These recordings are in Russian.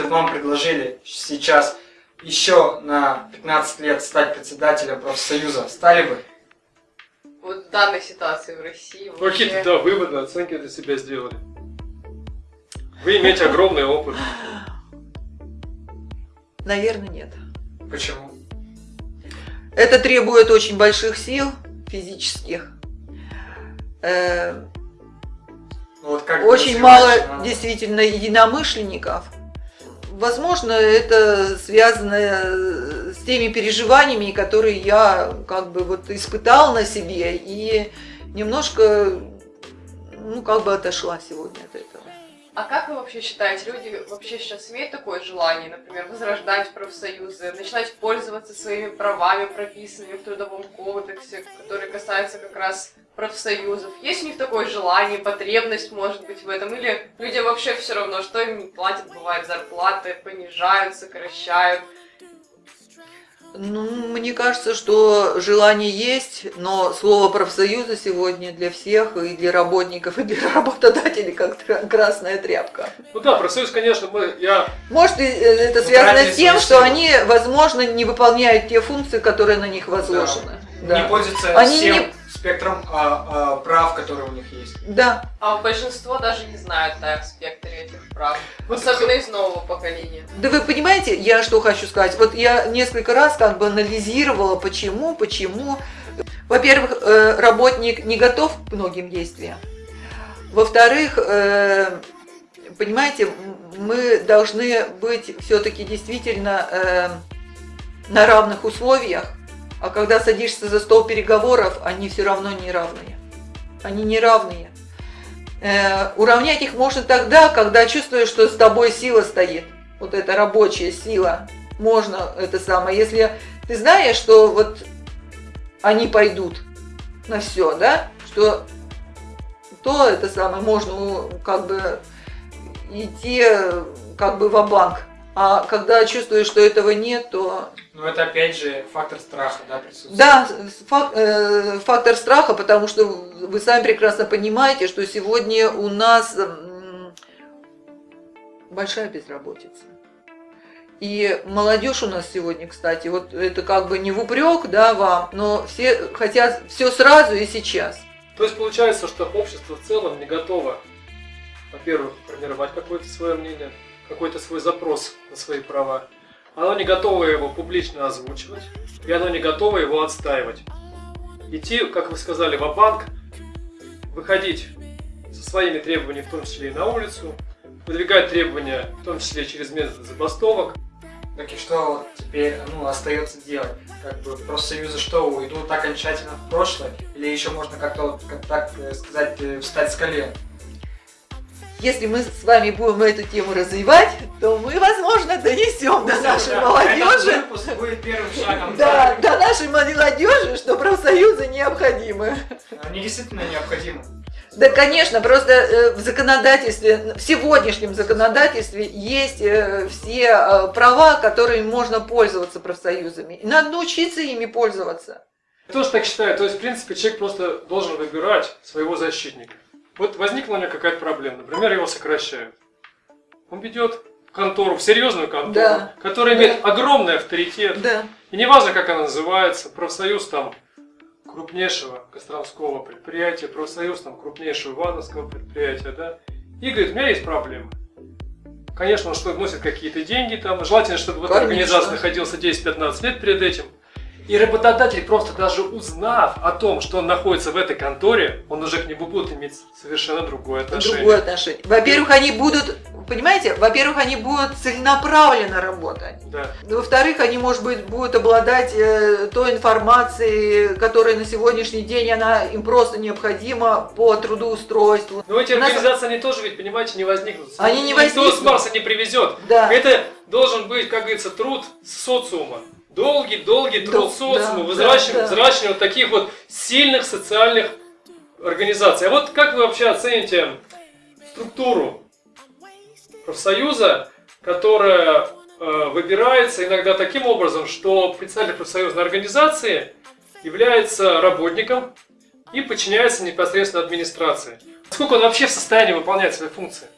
если бы вам предложили сейчас еще на 15 лет стать председателем профсоюза, стали бы? Вот в данной ситуации в России Ну, Какие-то, да, выводы, оценки для себя сделали. Вы имеете огромный опыт. Наверное, нет. Почему? Это требует очень больших сил физических. Э, Ну, вот как очень мало а? действительно единомышленников. Возможно, это связано с теми переживаниями, которые я как бы вот испытал на себе и немножко, ну, как бы отошла сегодня от этого. А как вы вообще считаете, люди вообще сейчас имеют такое желание, например, возрождать профсоюзы, начинать пользоваться своими правами, прописанными в Трудовом кодексе, которые касаются как раз профсоюзов? Есть у них такое желание, потребность, может быть, в этом? Или людям вообще все равно, что им не платят, бывает, зарплаты понижают, сокращают? Ну, мне кажется, что желание есть, но слово профсоюза сегодня для всех, и для работников, и для работодателей, как красная тряпка. Ну да, профсоюз, конечно, мы, я Может, э, это связано с тем, что они, возможно, не выполняют те функции, которые на них возложены. Не пользуются Они всем не- спектром а, а, прав, которые у них есть. Да. А большинство даже не знают о спектре этих прав. Вот Особенно из нового поколения. Да вы понимаете, я что хочу сказать? Вот я несколько раз как бы анализировала, почему, почему. Во-первых, э, работник не готов к многим действиям. Во-вторых, э, понимаете, мы должны быть все-таки действительно э, на равных условиях, а когда садишься за стол переговоров, они все равно не равные. Они не равные. Э, уравнять их можно тогда, когда чувствуешь, что с тобой сила стоит. Вот эта рабочая сила. Можно это самое. Если ты знаешь, что вот они пойдут на все, да, что то это самое можно ну, как бы идти как бы в банк А когда чувствуешь, что этого нет, то Но это опять же фактор страха, да, присутствует. да, фак- э, фактор страха, потому что вы сами прекрасно понимаете, что сегодня у нас большая безработица. И молодежь у нас сегодня, кстати, вот это как бы не в упрек, да, вам, но все хотят все сразу и сейчас. То есть получается, что общество в целом не готово, во-первых, формировать какое-то свое мнение, какой-то свой запрос на свои права. Оно не готово его публично озвучивать, и оно не готово его отстаивать. Идти, как вы сказали, в банк выходить со своими требованиями, в том числе и на улицу, выдвигать требования, в том числе через методы забастовок. Так и что теперь ну, остается делать? Как бы профсоюзы что, уйдут окончательно в прошлое? Или еще можно как-то, как так э, сказать, э, встать с колен? Если мы с вами будем эту тему развивать, то мы, возможно, донесем до нашей молодежи, Этот выпуск будет первым шагом. да, до нашей молодежи, что профсоюзы необходимы. Они действительно необходимы. Да, конечно, просто э, в законодательстве, в сегодняшнем законодательстве есть э, все э, права, которыми можно пользоваться профсоюзами. И надо научиться ими пользоваться. Я тоже так считаю. То есть, в принципе, человек просто должен выбирать своего защитника. Вот возникла у него какая-то проблема, например, его сокращают. Он ведет в контору, в серьезную контору, Да. которая Да. имеет огромный авторитет. Да. И неважно, как она называется, профсоюз там крупнейшего Костромского предприятия, профсоюз там крупнейшего Ивановского предприятия, да, и говорит, у меня есть проблемы. Конечно, он что вносит какие-то деньги там, желательно, чтобы в этой организации находился 10-15 лет перед этим. И работодатель, просто даже узнав о том, что он находится в этой конторе, он уже к нему будет иметь совершенно другое отношение. Другое отношение. Во-первых, они будут, понимаете, во-первых, они будут целенаправленно работать. Да. Во-вторых, они, может быть, будут обладать э, той информацией, которая на сегодняшний день она им просто необходима по трудоустройству. Но эти У нас- организации, они тоже ведь, понимаете, не возникнут. Они не Никто с возникнут. Марса не привезет. Да. Это должен быть, как говорится, труд социума. Долгий-долгий труд Да, социума, да, взращивание, да, да. взращивание вот таких вот сильных социальных организаций. А вот как вы вообще оцените структуру профсоюза, которая э, выбирается иногда таким образом, что представитель профсоюзной организации является работником и подчиняется непосредственно администрации. Сколько он вообще в состоянии выполнять свои функции?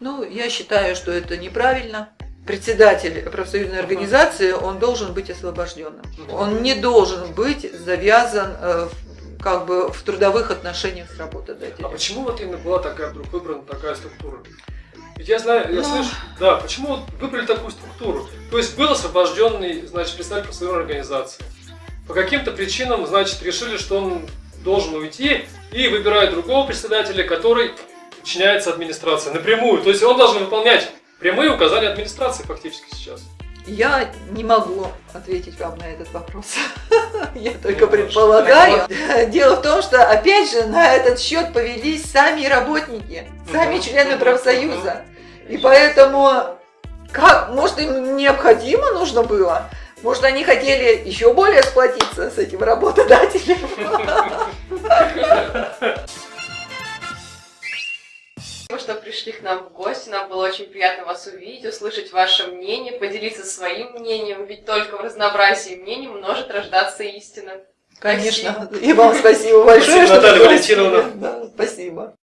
Ну, я считаю, что это неправильно. Председатель профсоюзной организации, он должен быть освобожденным. Он не должен быть завязан э, в- как бы в трудовых отношениях с А работодателем. почему вот именно была такая вдруг выбрана такая структура? Ведь я знаю, я Ну. слышу, да, почему выбрали такую структуру? То есть был освобожденный, значит, представитель профсоюзной организации. По каким-то причинам, значит, решили, что он должен уйти и выбирают другого председателя, который подчиняется администрации напрямую. То есть он должен выполнять прямые указания администрации фактически сейчас. Я не могу ответить вам на этот вопрос. Я только Ну, предполагаю. Дело в том, что, опять же, на этот счет повелись сами работники, сами Мгм. члены профсоюза. И поэтому, как, может, им необходимо нужно было? Может, они хотели еще более сплотиться с этим работодателем? Спасибо, что пришли к нам в гости. Нам было очень приятно вас увидеть, услышать ваше мнение, поделиться своим мнением. Ведь только в разнообразии мнений может рождаться истина. Конечно. И вам спасибо большое. Спасибо, что Наталья. Валентиновна. Да, Спасибо.